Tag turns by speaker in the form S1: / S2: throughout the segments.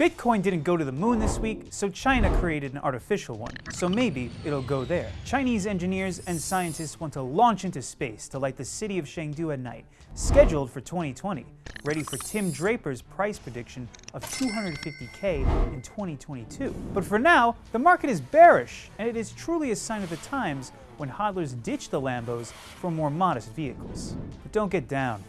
S1: Bitcoin didn't go to the moon this week, so China created an artificial one. So maybe it'll go there. Chinese engineers and scientists want to launch into space to light the city of Chengdu at night, scheduled for 2020, ready for Tim Draper's price prediction of 250k in 2022. But for now, the market is bearish, and it is truly a sign of the times when hodlers ditch the Lambos for more modest vehicles. But don't get down.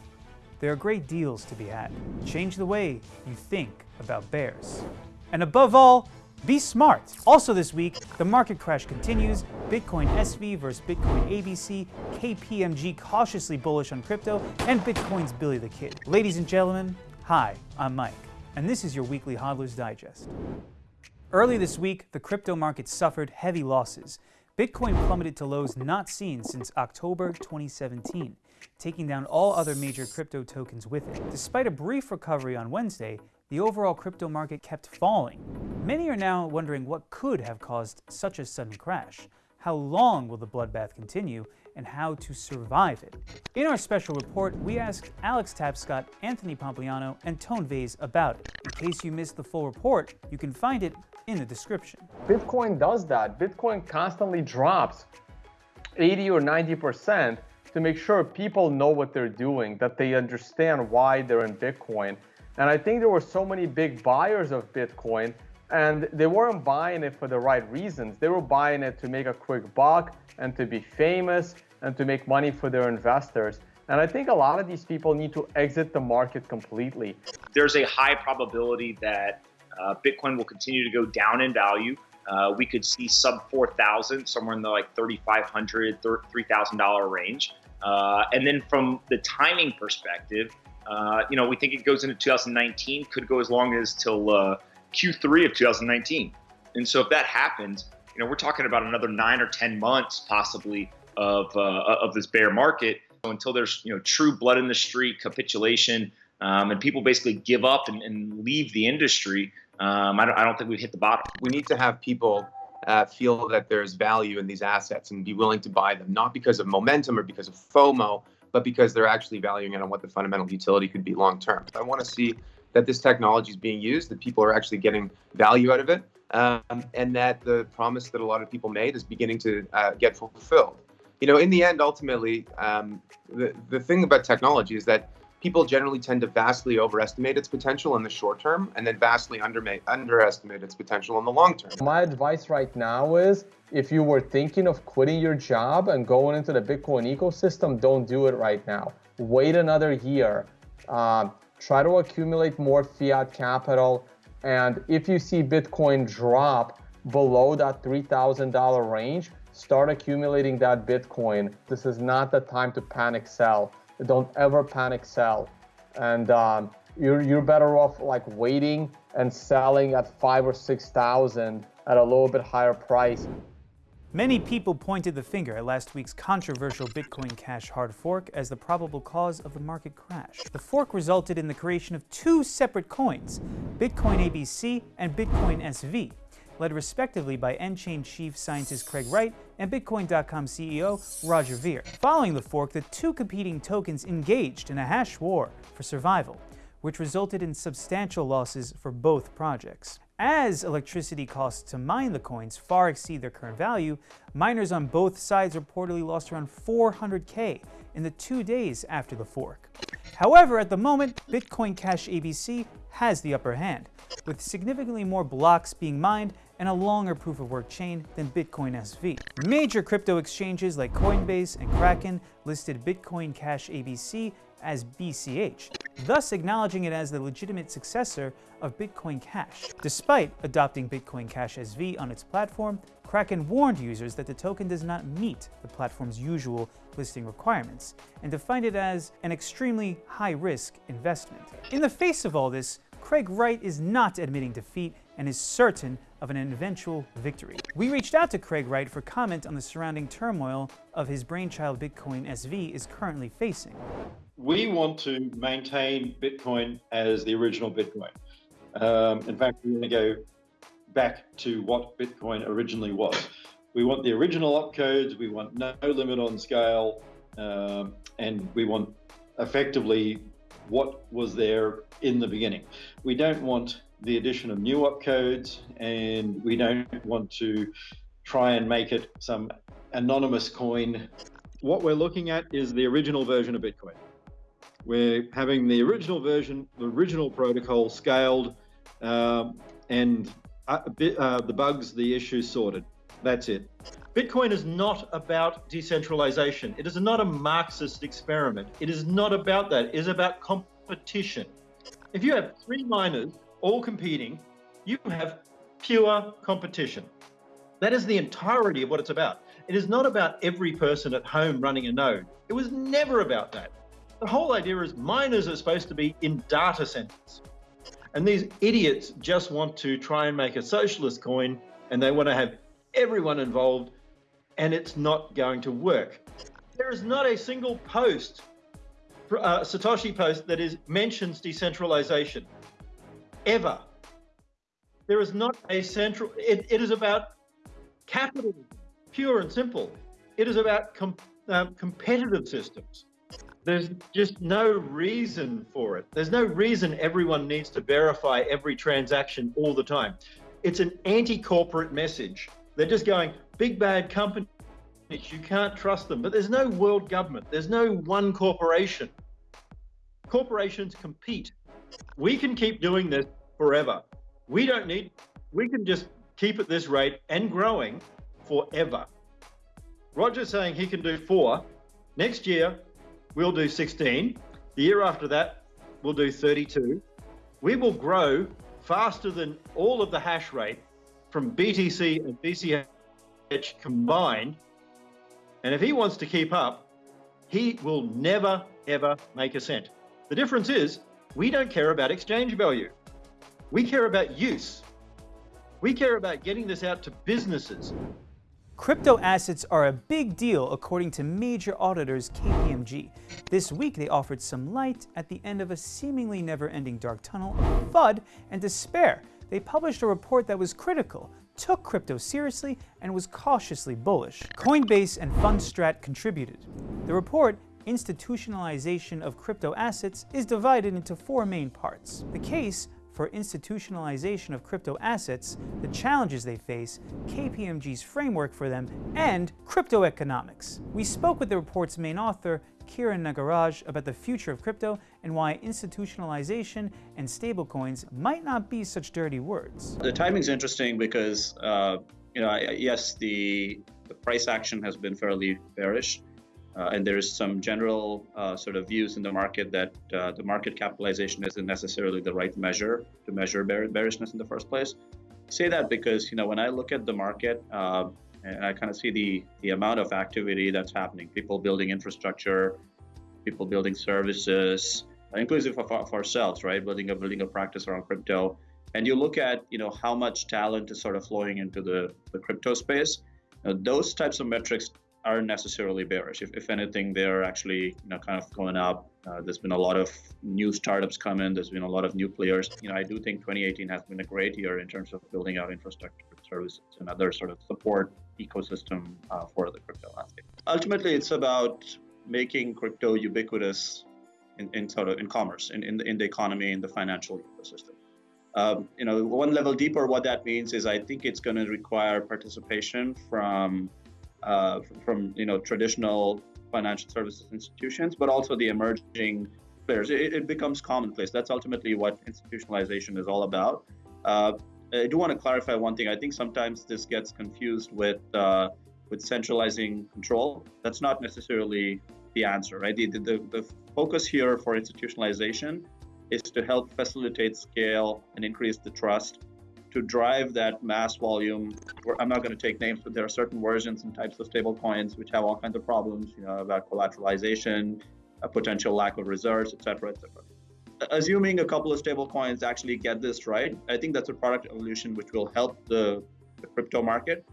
S1: There are great deals to be had. Change the way you think about bears. And above all, be smart. Also this week, the market crash continues. Bitcoin SV versus Bitcoin ABC, KPMG cautiously bullish on crypto, and Bitcoin's Billy the Kid. Ladies and gentlemen, hi, I'm Mike, and this is your weekly Hodler's Digest. Early this week, the crypto market suffered heavy losses. Bitcoin plummeted to lows not seen since October 2017 taking down all other major crypto tokens with it. Despite a brief recovery on Wednesday, the overall crypto market kept falling. Many are now wondering what could have caused such a sudden crash. How long will the bloodbath continue, and how to survive it? In our special report, we asked Alex Tapscott, Anthony Pompliano, and Tone Vays about it. In case you missed the full report, you can find it in the description.
S2: Bitcoin does that. Bitcoin constantly drops 80 or 90 percent to make sure people know what they're doing, that they understand why they're in Bitcoin. And I think there were so many big buyers of Bitcoin and they weren't buying it for the right reasons. They were buying it to make a quick buck and to be famous and to make money for their investors. And I think a lot of these people need to exit the market completely.
S3: There's a high probability that uh, Bitcoin will continue to go down in value. Uh, we could see sub 4,000, somewhere in the like $3,500, $3,000 range. Uh, and then from the timing perspective, uh, you know, we think it goes into 2019, could go as long as till uh, Q3 of 2019. And so if that happens, you know, we're talking about another nine or 10 months possibly of, uh, of this bear market so until there's, you know, true blood in the street capitulation um, and people basically give up and, and leave the industry. Um, I, don't, I don't think we've hit the bottom.
S4: We need to have people uh, feel that there's value in these assets and be willing to buy them, not because of momentum or because of FOMO, but because they're actually valuing it on what the fundamental utility could be long term. I want to see that this technology is being used, that people are actually getting value out of it, um, and that the promise that a lot of people made is beginning to uh, get fulfilled. You know, in the end, ultimately, um, the, the thing about technology is that people generally tend to vastly overestimate its potential in the short term and then vastly underestimate its potential in the long term.
S2: My advice right now is if you were thinking of quitting your job and going into the Bitcoin ecosystem, don't do it right now. Wait another year. Um, try to accumulate more fiat capital. And if you see Bitcoin drop below that $3,000 range, start accumulating that Bitcoin. This is not the time to panic sell don't ever panic sell. And um, you're, you're better off like waiting and selling at five or 6,000 at a little bit higher price.
S1: Many people pointed the finger at last week's controversial Bitcoin Cash hard fork as the probable cause of the market crash. The fork resulted in the creation of two separate coins, Bitcoin ABC and Bitcoin SV, led respectively by nChain chief scientist Craig Wright and Bitcoin.com CEO Roger Ver. Following the fork, the two competing tokens engaged in a hash war for survival, which resulted in substantial losses for both projects. As electricity costs to mine the coins far exceed their current value, miners on both sides reportedly lost around 400k in the two days after the fork. However, at the moment, Bitcoin Cash ABC has the upper hand, with significantly more blocks being mined and a longer proof of work chain than Bitcoin SV. Major crypto exchanges like Coinbase and Kraken listed Bitcoin Cash ABC as BCH, thus acknowledging it as the legitimate successor of Bitcoin Cash. Despite adopting Bitcoin Cash SV on its platform, Kraken warned users that the token does not meet the platform's usual listing requirements and defined it as an extremely high-risk investment. In the face of all this, Craig Wright is not admitting defeat and is certain of an eventual victory. We reached out to Craig Wright for comment on the surrounding turmoil of his brainchild Bitcoin SV is currently facing.
S5: We want to maintain Bitcoin as the original Bitcoin. Um, in fact, we want to go back to what Bitcoin originally was. We want the original opcodes, we want no limit on scale, um, and we want effectively what was there in the beginning. We don't want the addition of new opcodes, and we don't want to try and make it some anonymous coin. What we're looking at is the original version of Bitcoin. We're having the original version, the original protocol scaled, um, and uh, uh, the bugs, the issues sorted. That's it. Bitcoin is not about decentralization. It is not a Marxist experiment. It is not about that. It is about competition. If you have three miners all competing, you have pure competition. That is the entirety of what it's about. It is not about every person at home running a node. It was never about that. The whole idea is miners are supposed to be in data centers. And these idiots just want to try and make a socialist coin and they want to have everyone involved and it's not going to work. There is not a single post, uh, Satoshi post that is mentions decentralization ever. There is not a central, it, it is about capitalism, pure and simple. It is about com, uh, competitive systems. There's just no reason for it. There's no reason everyone needs to verify every transaction all the time. It's an anti-corporate message. They're just going, big bad companies, you can't trust them. But there's no world government. There's no one corporation. Corporations compete. We can keep doing this forever. We don't need, we can just keep at this rate and growing forever. Roger's saying he can do four. Next year, we'll do 16. The year after that, we'll do 32. We will grow faster than all of the hash rate from BTC and BCH combined. And if he wants to keep up, he will never, ever make a cent. The difference is we don't care about exchange value. We care about use. We care about getting this out to businesses.
S1: Crypto assets are a big deal according to major auditors KPMG. This week they offered some light at the end of a seemingly never-ending dark tunnel of FUD and despair. They published a report that was critical, took crypto seriously, and was cautiously bullish. Coinbase and Fundstrat contributed. The report institutionalization of crypto assets is divided into four main parts. The case for institutionalization of crypto assets, the challenges they face, KPMG's framework for them, and crypto economics. We spoke with the report's main author, Kiran Nagaraj, about the future of crypto and why institutionalization and stablecoins might not be such dirty words.
S6: The timing's interesting because, uh, you know, yes, the, the price action has been fairly bearish. Uh, and there is some general uh, sort of views in the market that uh, the market capitalization isn't necessarily the right measure to measure bear bearishness in the first place. I say that because you know when I look at the market uh, and I kind of see the the amount of activity that's happening, people building infrastructure, people building services, inclusive of, of ourselves, right? Building a building a practice around crypto, and you look at you know how much talent is sort of flowing into the the crypto space. those types of metrics aren't necessarily bearish. If, if anything, they're actually you know kind of going up. Uh, there's been a lot of new startups come in. There's been a lot of new players. You know, I do think 2018 has been a great year in terms of building out infrastructure services and other sort of support ecosystem uh, for the crypto landscape. Ultimately, it's about making crypto ubiquitous in, in sort of in commerce, in, in, the, in the economy, in the financial ecosystem. Um, you know, one level deeper, what that means is I think it's going to require participation from uh, from you know traditional financial services institutions, but also the emerging players. It, it, becomes commonplace. That's ultimately what institutionalization is all about. Uh, I do want to clarify one thing. I think sometimes this gets confused with uh, with centralizing control. That's not necessarily the answer, right? The, the, the focus here for institutionalization is to help facilitate scale and increase the trust to drive that mass volume. I'm not going to take names, but there are certain versions and types of stablecoins which have all kinds of problems, you know, about collateralization, a potential lack of reserves, et cetera, et cetera. Assuming a couple of stablecoins actually get this right, I think that's a product evolution which will help the, the crypto market.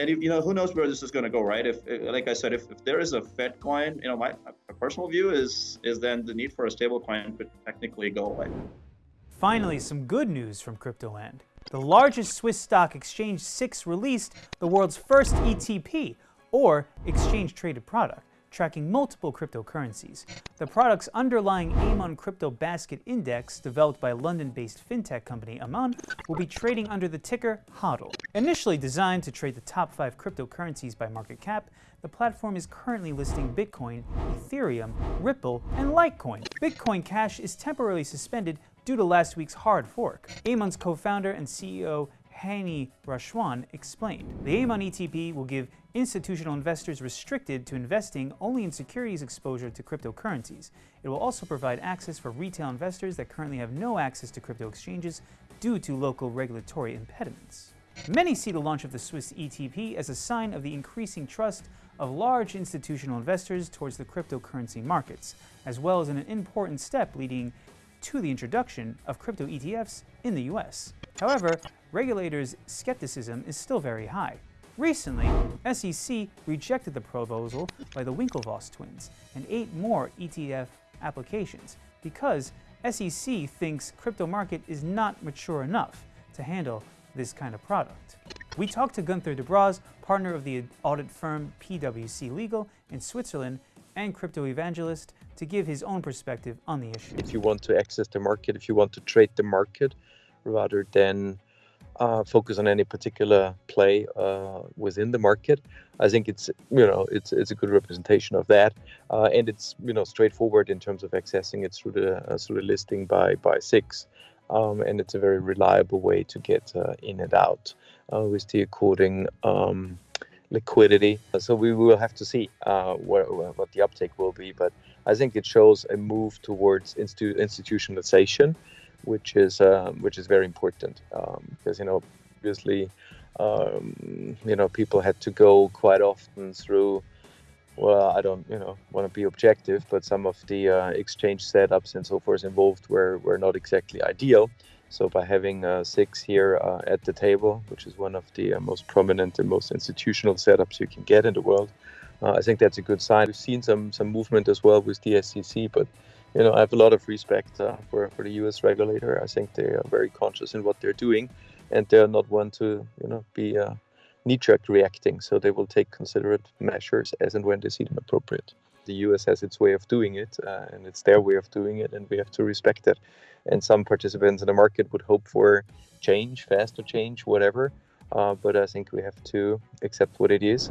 S6: And if, you know, who knows where this is going to go, right? If, like I said, if, if there is a Fed coin, you know, my, my personal view is is then the need for a stablecoin could technically go away.
S1: Finally, some good news from Cryptoland. The largest Swiss stock exchange, SIX, released the world's first ETP, or exchange traded product. tracking multiple cryptocurrencies. The product's underlying Amun Crypto Basket Index, developed by London-based fintech company Amun, will be trading under the ticker HODL. Initially designed to trade the top five cryptocurrencies by market cap, the platform is currently listing Bitcoin, Ethereum, Ripple, and Litecoin. Bitcoin Cash is temporarily suspended due to last week's hard fork. Amun's co-founder and CEO Hany Rashwan explained. The Amun ETP will give institutional investors restricted to investing only in securities exposure to cryptocurrencies. It will also provide access for retail investors that currently have no access to crypto exchanges due to local regulatory impediments. Many see the launch of the Swiss ETP as a sign of the increasing trust of large institutional investors towards the cryptocurrency markets, as well as an important step leading to the introduction of crypto ETFs in the US. However, regulators' skepticism is still very high. Recently, SEC rejected the proposal by the Winklevoss twins and eight more ETF applications because SEC thinks crypto market is not mature enough to handle this kind of product. We talked to Gunther Dobrauz, partner of the audit firm PwC Legal in Switzerland and crypto evangelist, to give his own perspective on the issue.
S7: If you want to access the market, if you want to trade the market rather than uh, focus on any particular play uh, within the market. I think it's you know it's it's a good representation of that, uh, and it's you know straightforward in terms of accessing it through the uh, through the listing by by SIX, um, and it's a very reliable way to get uh, in and out uh, with the according um, liquidity. So we will have to see what the uptake will be, but I think it shows a move towards institu- institutionalization which is um, which is very important um, because you know obviously um, you know people had to go quite often through well I don't you know want to be objective but some of the uh, exchange setups and so forth involved were were not exactly ideal. So by having uh, SIX here uh, at the table which is one of the uh, most prominent and most institutional setups you can get in the world uh, I think that's a good sign we've seen some some movement as well with the SEC but you know, I have a lot of respect uh, for, for the U.S. regulator. I think they are very conscious in what they're doing, and they're not one to, you know, be uh, knee-jerk reacting. So they will take considerate measures as and when they see them appropriate. The U.S. has its way of doing it, uh, and it's their way of doing it, and we have to respect it. And some participants in the market would hope for change, faster change, whatever. Uh, but I think we have to accept what it is.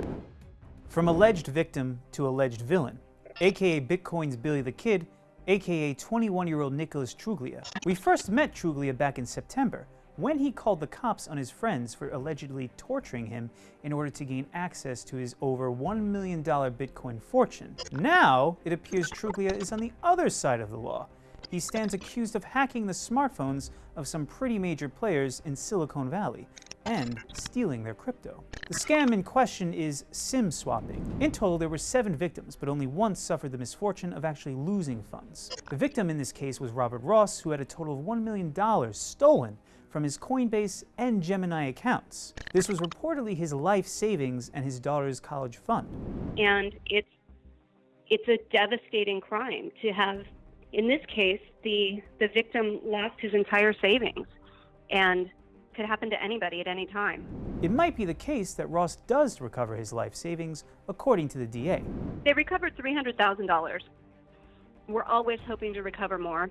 S1: From alleged victim to alleged villain, aka Bitcoin's Billy the Kid aka 21-year-old Nicholas Truglia. We first met Truglia back in September, when he called the cops on his friends for allegedly torturing him in order to gain access to his over $1 million Bitcoin fortune. Now, it appears Truglia is on the other side of the law. He stands accused of hacking the smartphones of some pretty major players in Silicon Valley and stealing their crypto. The scam in question is SIM swapping. In total, there were seven victims, but only one suffered the misfortune of actually losing funds. The victim in this case was Robert Ross, who had a total of $1 million stolen from his Coinbase and Gemini accounts. This was reportedly his life savings and his daughter's college fund.
S8: And it's it's a devastating crime to have in this case the the victim lost his entire savings and could happen to anybody at any time.
S1: It might be the case that Ross does recover his life savings, according to the DA.
S8: They recovered $300,000. We're always hoping to recover more.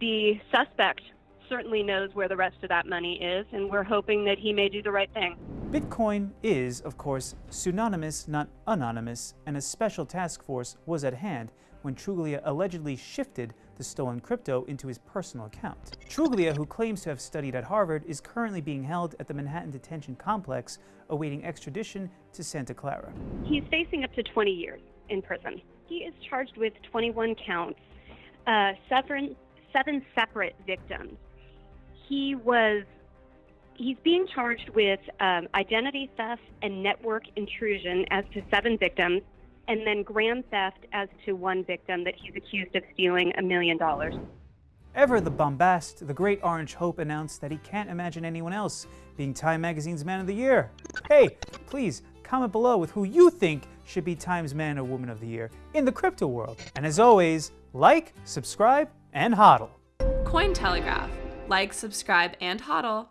S8: The suspect certainly knows where the rest of that money is, and we're hoping that he may do the right thing.
S1: Bitcoin is, of course, pseudonymous, not anonymous, and a special task force was at hand when Truglia allegedly shifted the stolen crypto into his personal account. Truglia, who claims to have studied at Harvard, is currently being held at the Manhattan Detention Complex, awaiting extradition to Santa Clara.
S8: He's facing up to 20 years in prison. He is charged with 21 counts, uh, seven, seven separate victims. He was he's being charged with um, identity theft and network intrusion as to seven victims, and then grand theft as to one victim that he's accused of stealing a million dollars.
S1: Ever the bombast, the great Orange Hope announced that he can't imagine anyone else being Time Magazine's Man of the Year. Hey, please comment below with who you think should be Time's Man or Woman of the Year in the crypto world. And as always, like, subscribe, and hodl.
S9: Cointelegraph. Like, subscribe, and hodl.